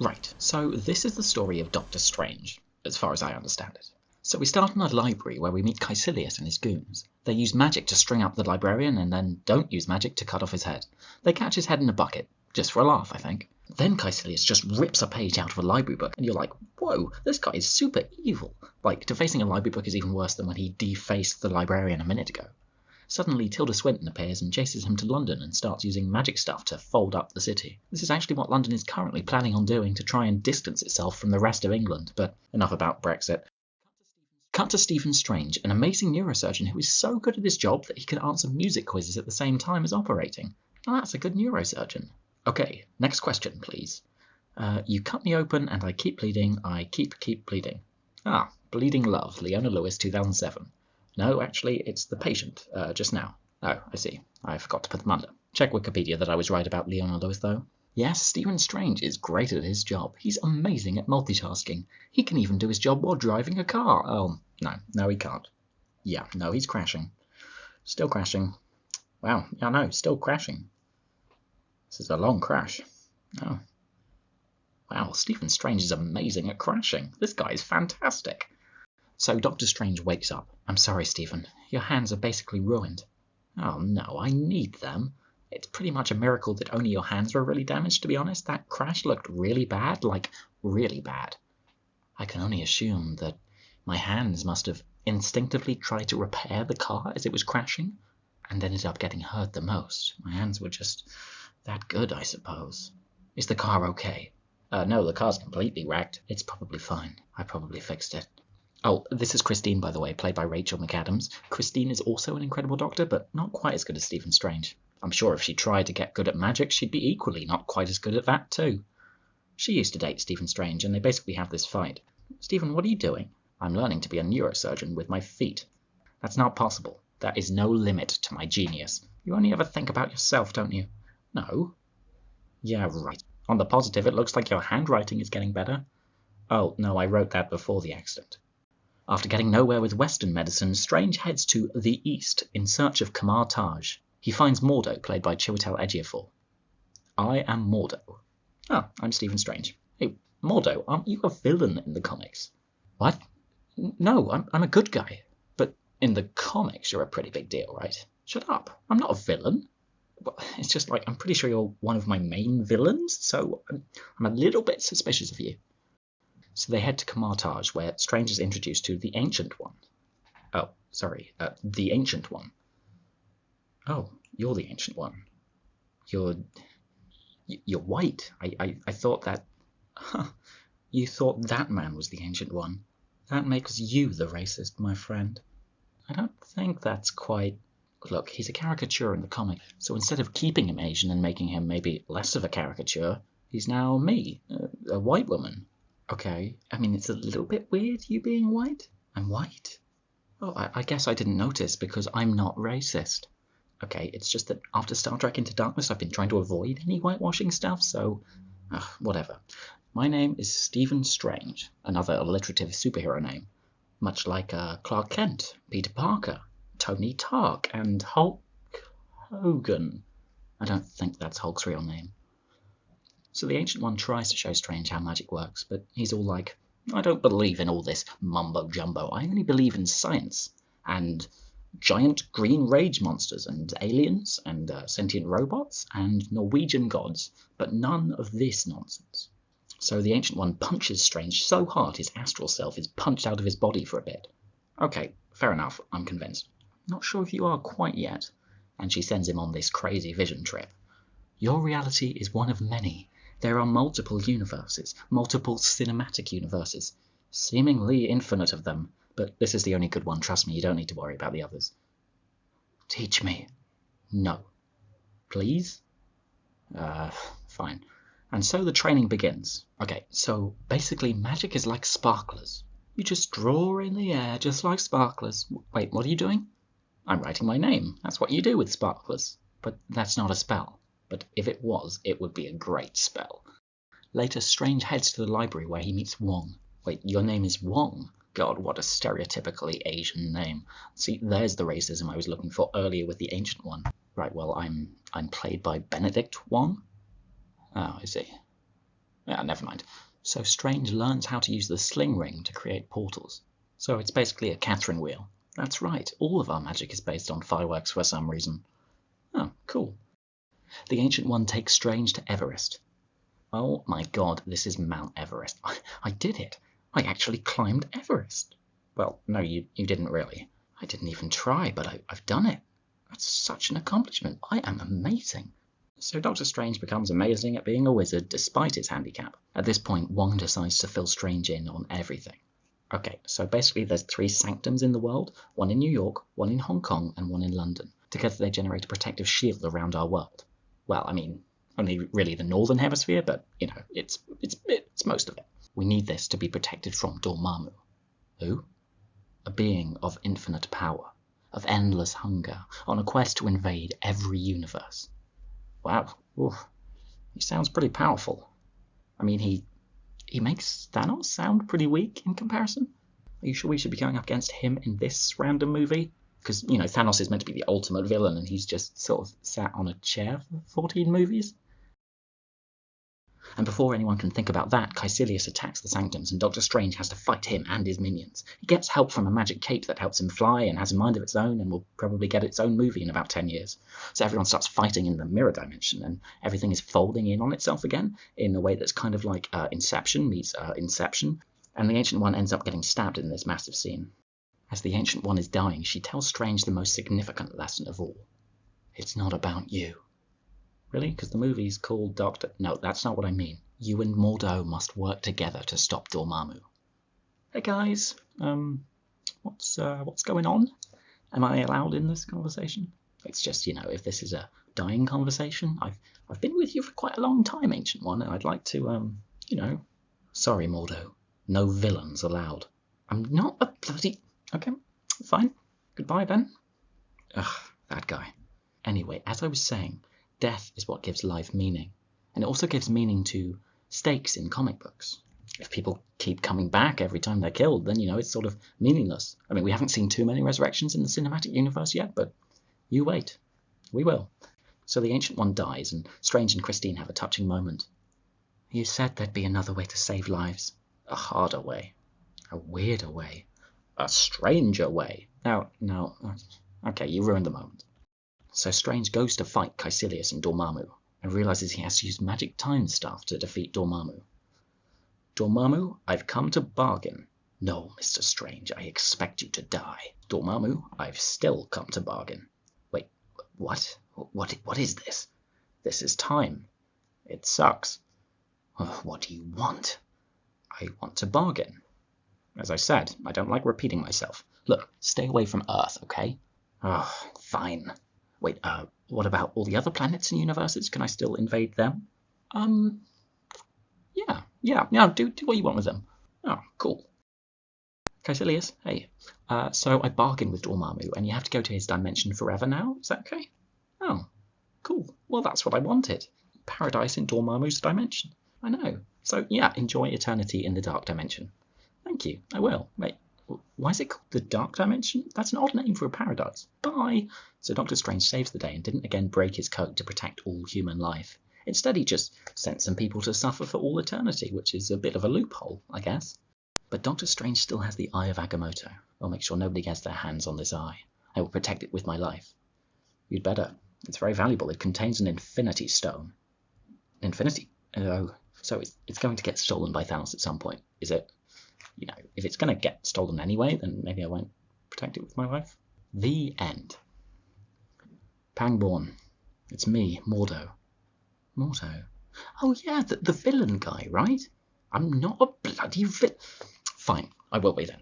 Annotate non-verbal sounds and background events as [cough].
Right, so this is the story of Doctor Strange, as far as I understand it. So we start in a library where we meet Kaecilius and his goons. They use magic to string up the librarian and then don't use magic to cut off his head. They catch his head in a bucket, just for a laugh, I think. Then Kaecilius just rips a page out of a library book, and you're like, whoa, this guy is super evil. Like, defacing a library book is even worse than when he defaced the librarian a minute ago. Suddenly, Tilda Swinton appears and chases him to London and starts using magic stuff to fold up the city. This is actually what London is currently planning on doing to try and distance itself from the rest of England, but enough about Brexit. Cut to Stephen Strange, an amazing neurosurgeon who is so good at his job that he can answer music quizzes at the same time as operating. Now that's a good neurosurgeon. Okay, next question, please. Uh, you cut me open and I keep bleeding, I keep, keep bleeding. Ah, Bleeding Love, Leona Lewis, 2007. No, actually, it's the patient, uh, just now. Oh, I see. I forgot to put them under. Check Wikipedia that I was right about Leona Lewis, though. Yes, Stephen Strange is great at his job. He's amazing at multitasking. He can even do his job while driving a car. Oh, no, no, he can't. Yeah, no, he's crashing. Still crashing. Wow, yeah, no, still crashing. This is a long crash. Oh. Wow, Stephen Strange is amazing at crashing. This guy is fantastic. So Doctor Strange wakes up. I'm sorry, Stephen. Your hands are basically ruined. Oh no, I need them. It's pretty much a miracle that only your hands were really damaged, to be honest. That crash looked really bad, like really bad. I can only assume that my hands must have instinctively tried to repair the car as it was crashing and ended up getting hurt the most. My hands were just that good, I suppose. Is the car okay? Uh, no, the car's completely wrecked. It's probably fine. I probably fixed it. Oh, this is Christine, by the way, played by Rachel McAdams. Christine is also an incredible doctor, but not quite as good as Stephen Strange. I'm sure if she tried to get good at magic, she'd be equally not quite as good at that, too. She used to date Stephen Strange, and they basically have this fight. Stephen, what are you doing? I'm learning to be a neurosurgeon with my feet. That's not possible. There is no limit to my genius. You only ever think about yourself, don't you? No. Yeah, right. On the positive, it looks like your handwriting is getting better. Oh, no, I wrote that before the accident. After getting nowhere with Western medicine, Strange heads to the East in search of Kamar Taj. He finds Mordo, played by Chiwetel Ejiofor. I am Mordo. Oh, I'm Stephen Strange. Hey, Mordo, aren't you a villain in the comics? What? No, I'm, I'm a good guy. But in the comics, you're a pretty big deal, right? Shut up. I'm not a villain. Well, it's just like, I'm pretty sure you're one of my main villains, so I'm, I'm a little bit suspicious of you. So they head to Kamar Taj, where Strange is introduced to the Ancient One. Oh, sorry, uh, the Ancient One. Oh, you're the Ancient One. You're you're white. I I, I thought that. Huh, you thought that man was the Ancient One. That makes you the racist, my friend. I don't think that's quite. Look, he's a caricature in the comic, so instead of keeping him Asian and making him maybe less of a caricature, he's now me, a, a white woman. Okay, I mean, it's a little bit weird you being white. I'm white. Oh, I, I guess I didn't notice because I'm not racist. Okay, it's just that after Star Trek Into Darkness, I've been trying to avoid any whitewashing stuff, so. Whatever. My name is Stephen Strange, another alliterative superhero name. Much like uh, Clark Kent, Peter Parker, Tony Stark, and Hulk Hogan. I don't think that's Hulk's real name. So the Ancient One tries to show Strange how magic works, but he's all like, I don't believe in all this mumbo jumbo. I only believe in science and giant green rage monsters and aliens and uh, sentient robots and Norwegian gods, but none of this nonsense. So the Ancient One punches Strange so hard his astral self is punched out of his body for a bit. Okay, fair enough, I'm convinced. Not sure if you are quite yet. And she sends him on this crazy vision trip. Your reality is one of many. There are multiple universes, multiple cinematic universes, seemingly infinite of them, but this is the only good one, trust me, you don't need to worry about the others. Teach me. No. Please? Uh, fine. And so the training begins. Okay, so basically magic is like sparklers. You just draw in the air just like sparklers. Wait, what are you doing? I'm writing my name. That's what you do with sparklers. But that's not a spell but if it was, it would be a great spell. Later, Strange heads to the library where he meets Wong. Wait, your name is Wong? God, what a stereotypically Asian name. See, there's the racism I was looking for earlier with the Ancient One. Right, well, I'm I'm played by Benedict Wong. Oh, I see. Yeah, never mind. So Strange learns how to use the sling ring to create portals. So it's basically a Catherine wheel. That's right, all of our magic is based on fireworks for some reason. Oh, cool. The Ancient One takes Strange to Everest. Oh my god, this is Mount Everest. [laughs] I, I did it. I actually climbed Everest. Well, no, you, you didn't really. I didn't even try, but I, I've done it. That's such an accomplishment. I am amazing. So Doctor Strange becomes amazing at being a wizard despite his handicap. At this point, Wong decides to fill Strange in on everything. Okay, so basically there's three sanctums in the world, one in New York, one in Hong Kong, and one in London. Together they generate a protective shield around our world. Well, I mean, only really the northern hemisphere, but you know, it's it's it's most of it. We need this to be protected from Dormammu. Who? A being of infinite power, of endless hunger, on a quest to invade every universe. Wow, Oof. he sounds pretty powerful. I mean, he he makes Thanos sound pretty weak in comparison. Are you sure we should be going up against him in this random movie? Because, you know, Thanos is meant to be the ultimate villain and he's just sort of sat on a chair for 14 movies. And before anyone can think about that, Kaecilius attacks the Sanctums, and Doctor Strange has to fight him and his minions. He gets help from a magic cape that helps him fly and has a mind of its own and will probably get its own movie in about 10 years. So everyone starts fighting in the mirror dimension, and everything is folding in on itself again in a way that's kind of like uh, Inception meets uh, Inception. And the Ancient One ends up getting stabbed in this massive scene. As the Ancient One is dying, she tells Strange the most significant lesson of all. It's not about you. Really? Because the movie's called Doctor... No, that's not what I mean. You and Mordo must work together to stop Dormammu. Hey guys, um, what's uh, what's going on? Am I allowed in this conversation? It's just, you know, if this is a dying conversation, I've I've been with you for quite a long time, Ancient One, and I'd like to, um, you know... Sorry, Mordo. No villains allowed. I'm not a bloody... Okay, fine. Goodbye, then. Ugh, that guy. Anyway, as I was saying, death is what gives life meaning. And it also gives meaning to stakes in comic books. If people keep coming back every time they're killed, then, you know, it's sort of meaningless. I mean, we haven't seen too many resurrections in the cinematic universe yet, but you wait. We will. So the Ancient One dies, and Strange and Christine have a touching moment. You said there'd be another way to save lives. A harder way. A weirder way. A stranger way. Now, now, okay, you ruined the moment. So Strange goes to fight Kaecilius and Dormammu, and realizes he has to use magic time stuff to defeat Dormammu. Dormammu, I've come to bargain. No, Mr. Strange, I expect you to die. Dormammu, I've still come to bargain. Wait, what? What, what is this? This is time. It sucks. What do you want? I want to bargain. As I said, I don't like repeating myself. Look, stay away from Earth, okay? Oh, fine. Wait, uh, what about all the other planets and universes? Can I still invade them? Um, yeah, yeah, yeah, do, do what you want with them. Oh, cool. Kaecilius, hey, uh, so I bargained with Dormammu, and you have to go to his dimension forever now? Is that okay? Oh, cool. Well, that's what I wanted. Paradise in Dormammu's dimension. I know. So, yeah, enjoy eternity in the dark dimension. Thank you, I will. Wait, why is it called the Dark Dimension? That's an odd name for a paradise. Bye! So Doctor Strange saves the day and didn't again break his code to protect all human life. Instead, he just sent some people to suffer for all eternity, which is a bit of a loophole, I guess. But Doctor Strange still has the Eye of Agamotto. I'll make sure nobody gets their hands on this eye. I will protect it with my life. You'd better. It's very valuable. It contains an Infinity Stone. Infinity? Oh, so it's, it's going to get stolen by Thanos at some point, is it? You know, if it's going to get stolen anyway, then maybe I won't protect it with my life. The end. Pangborn. It's me, Mordo. Mordo. Oh yeah, the, the villain guy, right? I'm not a bloody villain. Fine, I will be then.